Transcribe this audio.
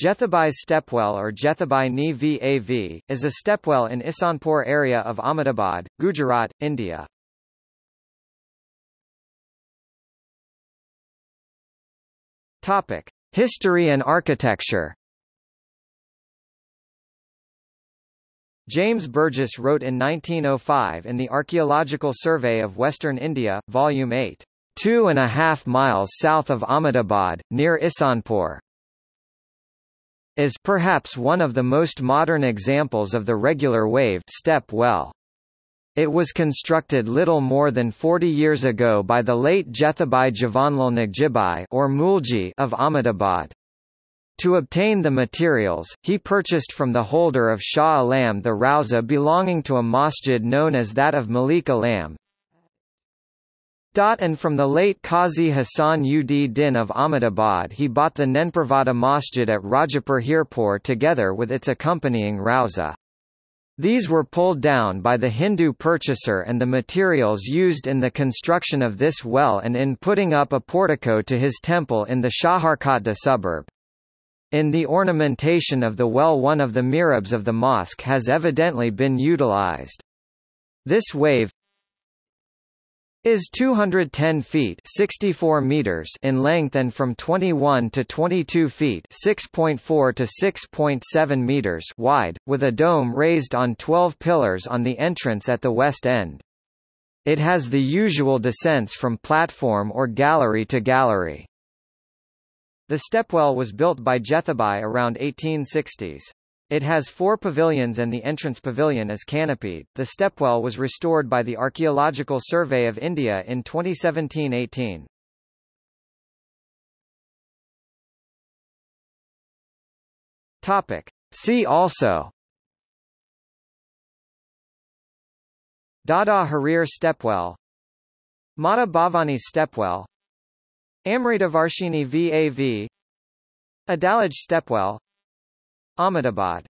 Jethabai Stepwell or Jethabai Ni VAV, is a stepwell in Isanpur area of Ahmedabad, Gujarat, India. Topic. History and architecture James Burgess wrote in 1905 in the Archaeological Survey of Western India, Volume 8, two and a half miles south of Ahmedabad, near Ihsanpur, is perhaps one of the most modern examples of the regular vav step well. It was constructed little more than 40 years ago by the late Jethabai Javanlal Nagjibai or Mulji of Ahmedabad. To obtain the materials, he purchased from the holder of Shah Alam the Rauza belonging to a masjid known as that of Malik Alam, and from the late Qazi Hassan ud Din of Ahmedabad he bought the Nenpravada Masjid at Rajapur Hirpur together with its accompanying Rauza. These were pulled down by the Hindu purchaser and the materials used in the construction of this well and in putting up a portico to his temple in the Shaharkotda suburb. In the ornamentation of the well one of the mihrabs of the mosque has evidently been utilized. This vav, is 210 feet 64 meters in length and from 21 to 22 feet 6.4 to 6.7 meters wide, with a dome raised on 12 pillars on the entrance at the west end. It has the usual descents from platform or gallery to gallery. The stepwell was built by Jethabai around 1860s. It has four pavilions and the entrance pavilion is canopied. The stepwell was restored by the Archaeological Survey of India in 2017-18. Topic. See also Dada Harir Stepwell Mata Bhavani Stepwell Amritavarshini VAV Adalaj Stepwell Ahmedabad